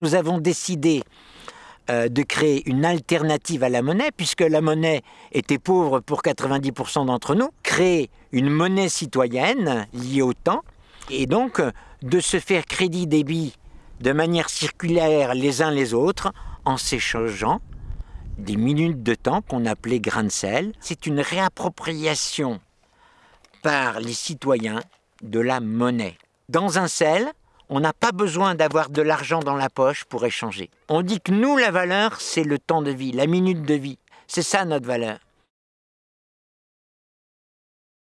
Nous avons décidé euh, de créer une alternative à la monnaie, puisque la monnaie était pauvre pour 90% d'entre nous, créer une monnaie citoyenne liée au temps, et donc de se faire crédit débit de manière circulaire les uns les autres en s'échangeant des minutes de temps qu'on appelait grains de sel. C'est une réappropriation par les citoyens de la monnaie. Dans un sel, on n'a pas besoin d'avoir de l'argent dans la poche pour échanger. On dit que nous, la valeur, c'est le temps de vie, la minute de vie. C'est ça notre valeur.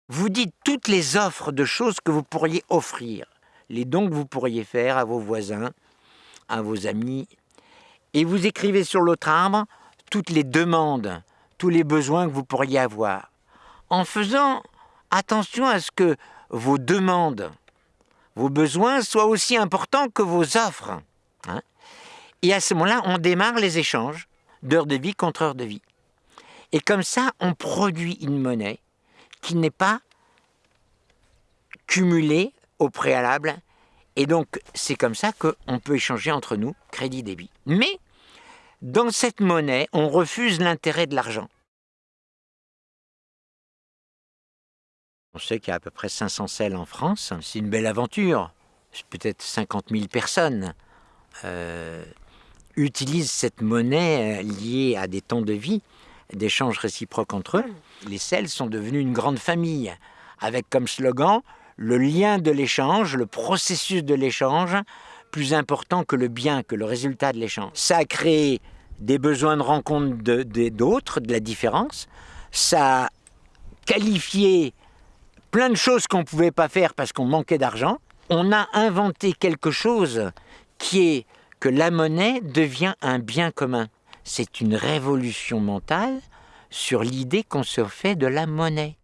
Vous dites toutes les offres de choses que vous pourriez offrir, les dons que vous pourriez faire à vos voisins, à vos amis, et vous écrivez sur l'autre arbre toutes les demandes, tous les besoins que vous pourriez avoir, en faisant attention à ce que vos demandes, vos besoins soient aussi importants que vos offres. Hein. et à ce moment-là, on démarre les échanges d'heures de vie contre heures de vie. Et comme ça, on produit une monnaie qui n'est pas cumulée au préalable. Et donc, c'est comme ça qu'on peut échanger entre nous crédit-débit. Mais dans cette monnaie, on refuse l'intérêt de l'argent. On sait qu'il y a à peu près 500 selles en France. C'est une belle aventure. Peut-être 50 000 personnes euh, utilisent cette monnaie euh, liée à des temps de vie, d'échanges réciproques entre eux. Les selles sont devenues une grande famille, avec comme slogan le lien de l'échange, le processus de l'échange, plus important que le bien, que le résultat de l'échange. Ça a créé des besoins de rencontre d'autres, de, de, la différence. Ça a qualifié plein de choses qu'on ne pouvait pas faire parce qu'on manquait d'argent. On a inventé quelque chose qui est que la monnaie devient un bien commun. C'est une révolution mentale sur l'idée qu'on se fait de la monnaie.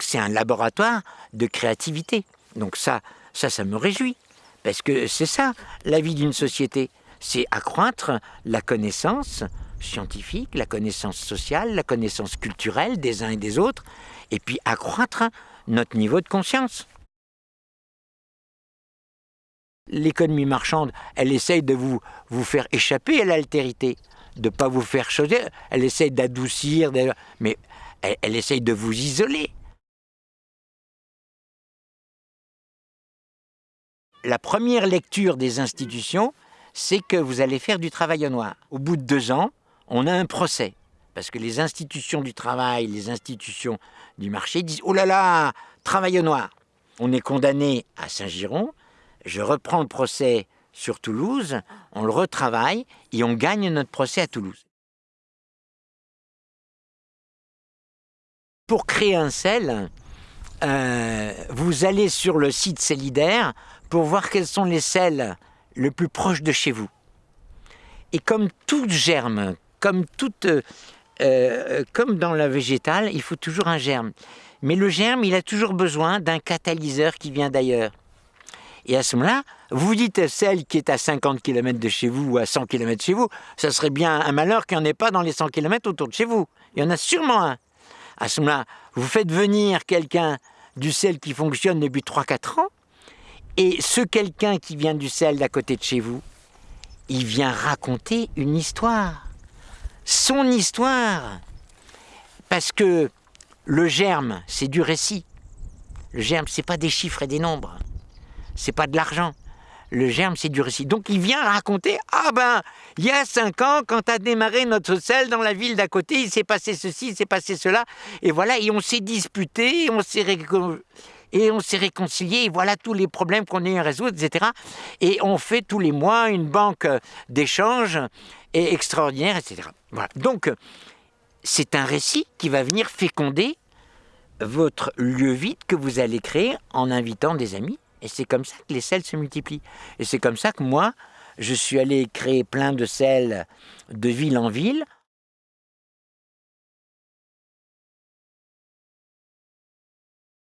c'est un laboratoire de créativité. Donc ça, ça, ça me réjouit. Parce que c'est ça, la vie d'une société. C'est accroître la connaissance scientifique, la connaissance sociale, la connaissance culturelle des uns et des autres, et puis accroître notre niveau de conscience. L'économie marchande, elle essaye de vous, vous faire échapper à l'altérité, de ne pas vous faire choisir, elle essaye d'adoucir, mais elle, elle essaye de vous isoler. la première lecture des institutions, c'est que vous allez faire du travail au noir. Au bout de deux ans, on a un procès. Parce que les institutions du travail, les institutions du marché disent « Oh là là, travail au noir !» On est condamné à Saint-Giron, je reprends le procès sur Toulouse, on le retravaille et on gagne notre procès à Toulouse. Pour créer un sel, euh, vous allez sur le site Célidaire pour voir quels sont les sels le plus proches de chez vous. Et comme tout germe, euh, euh, comme dans la végétale, il faut toujours un germe. Mais le germe, il a toujours besoin d'un catalyseur qui vient d'ailleurs. Et à ce moment-là, vous dites celle qui est à 50 km de chez vous ou à 100 km de chez vous, ça serait bien un malheur qu'il n'y en ait pas dans les 100 km autour de chez vous. Il y en a sûrement un. À ce moment-là, vous faites venir quelqu'un du sel qui fonctionne depuis 3-4 ans, et ce quelqu'un qui vient du sel d'à côté de chez vous, il vient raconter une histoire. Son histoire. Parce que le germe, c'est du récit. Le germe, c'est pas des chiffres et des nombres. C'est pas de l'argent. Le germe, c'est du récit. Donc il vient raconter Ah ben, il y a cinq ans, quand a démarré notre sel dans la ville d'à côté, il s'est passé ceci, il s'est passé cela. Et voilà, et on s'est disputé, on s'est et on s'est réconcilié, et voilà tous les problèmes qu'on a eu à résoudre, etc. Et on fait tous les mois une banque d'échange extraordinaire, etc. Voilà. Donc, c'est un récit qui va venir féconder votre lieu vide que vous allez créer en invitant des amis et c'est comme ça que les sels se multiplient. Et c'est comme ça que moi, je suis allé créer plein de sels de ville en ville